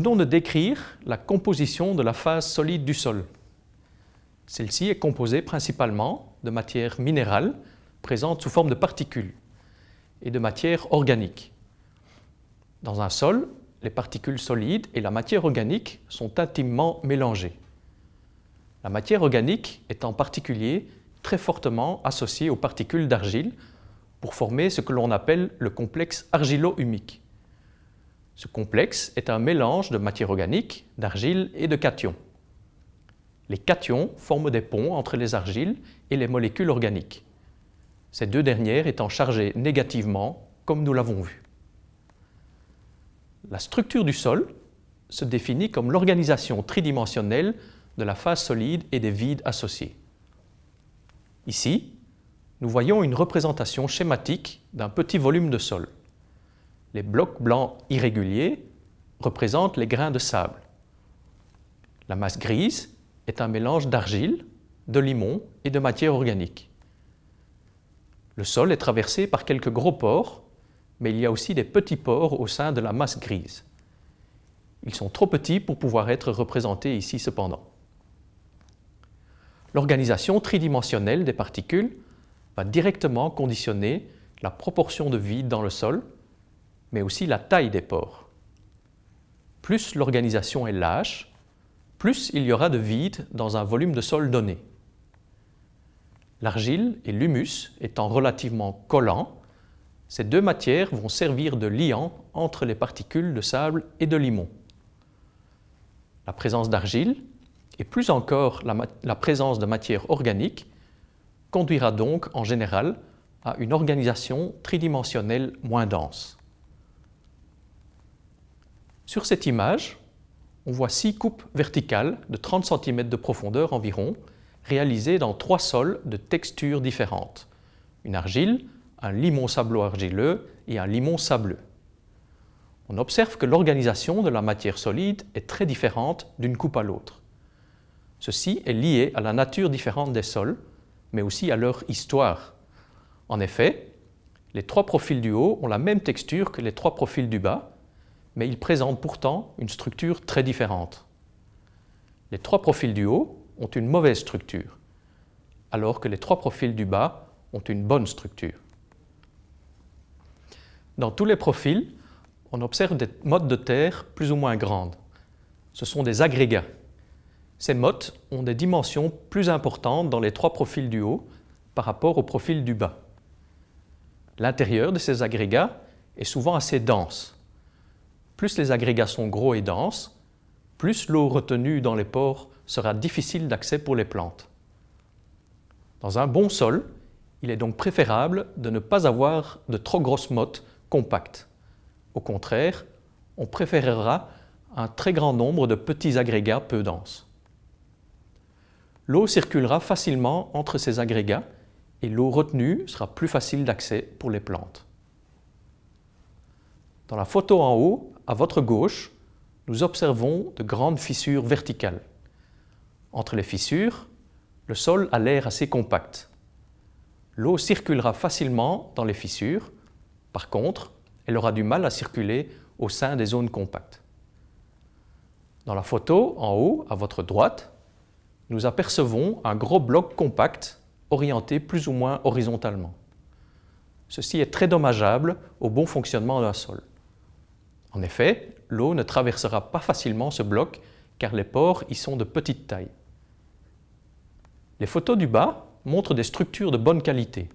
venons de décrire la composition de la phase solide du sol. Celle-ci est composée principalement de matière minérale présente sous forme de particules et de matière organique. Dans un sol, les particules solides et la matière organique sont intimement mélangées. La matière organique est en particulier très fortement associée aux particules d'argile pour former ce que l'on appelle le complexe argilo-humique. Ce complexe est un mélange de matière organique, d'argile et de cations. Les cations forment des ponts entre les argiles et les molécules organiques, ces deux dernières étant chargées négativement, comme nous l'avons vu. La structure du sol se définit comme l'organisation tridimensionnelle de la phase solide et des vides associés. Ici, nous voyons une représentation schématique d'un petit volume de sol. Les blocs blancs irréguliers représentent les grains de sable. La masse grise est un mélange d'argile, de limon et de matière organique. Le sol est traversé par quelques gros pores mais il y a aussi des petits pores au sein de la masse grise. Ils sont trop petits pour pouvoir être représentés ici cependant. L'organisation tridimensionnelle des particules va directement conditionner la proportion de vide dans le sol, mais aussi la taille des pores. Plus l'organisation est lâche, plus il y aura de vide dans un volume de sol donné. L'argile et l'humus étant relativement collants, ces deux matières vont servir de liant entre les particules de sable et de limon. La présence d'argile, et plus encore la, la, présence de matière organique, conduira donc en général à une organisation tridimensionnelle moins dense. Sur cette image, on voit six coupes verticales de 30 cm de profondeur environ, réalisées dans trois sols de textures différentes. Une argile, un limon sablo-argileux et un limon sableux. On observe que l'organisation de la matière solide est très différente d'une coupe à l'autre. Ceci est lié à la nature différente des sols, mais aussi à leur histoire. En effet, les trois profils du haut ont la même texture que les trois profils du bas, mais ils présentent pourtant une structure très différente. Les trois profils du haut ont une mauvaise structure, alors que les trois profils du bas ont une bonne structure. Dans tous les profils, on observe des mottes de terre plus ou moins grandes. Ce sont des agrégats. Ces mottes ont des dimensions plus importantes dans les trois profils du haut par rapport au profil du bas. L'intérieur de ces agrégats est souvent assez dense. Plus les agrégats sont gros et denses, plus l'eau retenue dans les pores sera difficile d'accès pour les plantes. Dans un bon sol, il est donc préférable de ne pas avoir de trop grosses mottes compact. Au contraire, on préférera un très grand nombre de petits agrégats peu denses. L'eau circulera facilement entre ces agrégats et l'eau retenue sera plus facile d'accès pour les plantes. Dans la photo en haut, à votre gauche, nous observons de grandes fissures verticales. Entre les fissures, le sol a l'air assez compact. L'eau circulera facilement dans les fissures par contre, elle aura du mal à circuler au sein des zones compactes. Dans la photo, en haut, à votre droite, nous apercevons un gros bloc compact orienté plus ou moins horizontalement. Ceci est très dommageable au bon fonctionnement d'un sol. En effet, l'eau ne traversera pas facilement ce bloc car les pores y sont de petite taille. Les photos du bas montrent des structures de bonne qualité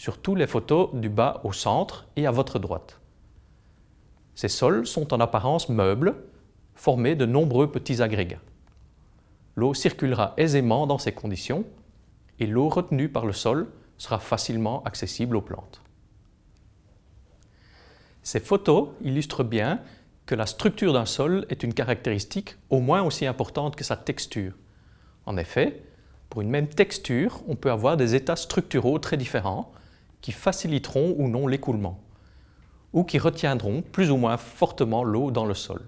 surtout les photos du bas au centre et à votre droite. Ces sols sont en apparence meubles, formés de nombreux petits agrégats. L'eau circulera aisément dans ces conditions et l'eau retenue par le sol sera facilement accessible aux plantes. Ces photos illustrent bien que la structure d'un sol est une caractéristique au moins aussi importante que sa texture. En effet, pour une même texture, on peut avoir des états structuraux très différents qui faciliteront ou non l'écoulement, ou qui retiendront plus ou moins fortement l'eau dans le sol.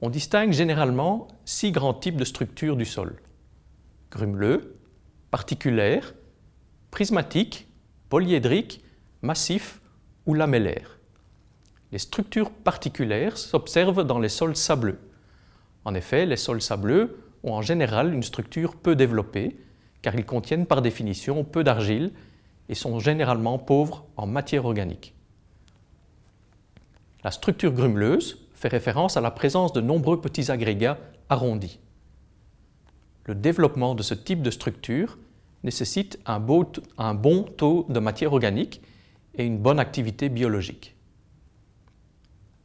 On distingue généralement six grands types de structures du sol. Grumeleux, particulaire, prismatique, polyédrique, massif ou lamellaire. Les structures particulières s'observent dans les sols sableux. En effet, les sols sableux ont en général une structure peu développée, car ils contiennent par définition peu d'argile et sont généralement pauvres en matière organique. La structure grumeleuse fait référence à la présence de nombreux petits agrégats arrondis. Le développement de ce type de structure nécessite un, bon taux de matière organique et une bonne activité biologique.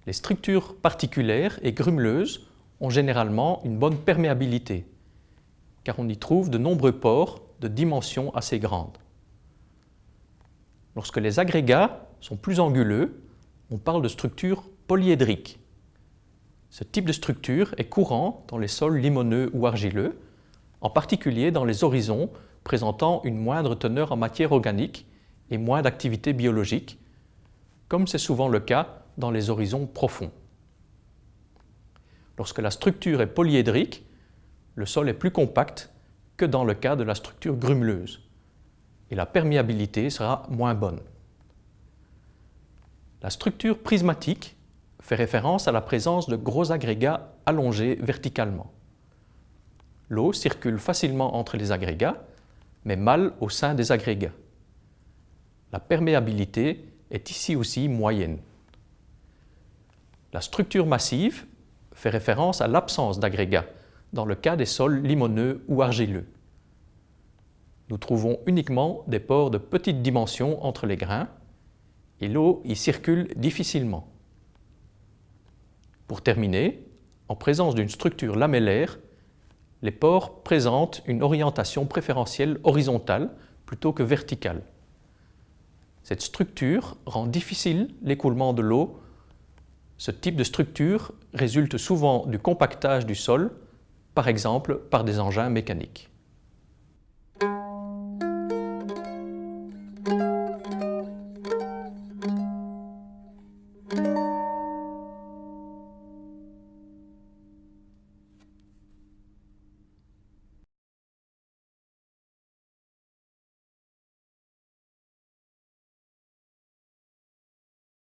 Les structures particulières et grumeleuses ont généralement une bonne perméabilité, car on y trouve de nombreux pores de dimensions assez grandes. Lorsque les agrégats sont plus anguleux, on parle de structure polyédrique. Ce type de structure est courant dans les sols limoneux ou argileux, en particulier dans les horizons présentant une moindre teneur en matière organique et moins d'activité biologique, comme c'est souvent le cas dans les horizons profonds. Lorsque la structure est polyédrique, le sol est plus compact que dans le cas de la structure grumeleuse et la perméabilité sera moins bonne. La structure prismatique fait référence à la présence de gros agrégats allongés verticalement. L'eau circule facilement entre les agrégats, mais mal au sein des agrégats. La perméabilité est ici aussi moyenne. La structure massive fait référence à l'absence d'agrégats dans le cas des sols limoneux ou argileux. Nous trouvons uniquement des pores de petite dimension entre les grains et l'eau y circule difficilement. Pour terminer, en présence d'une structure lamellaire, les pores présentent une orientation préférentielle horizontale plutôt que verticale. Cette structure rend difficile l'écoulement de l'eau. Ce type de structure résulte souvent du compactage du sol, par exemple par des engins mécaniques.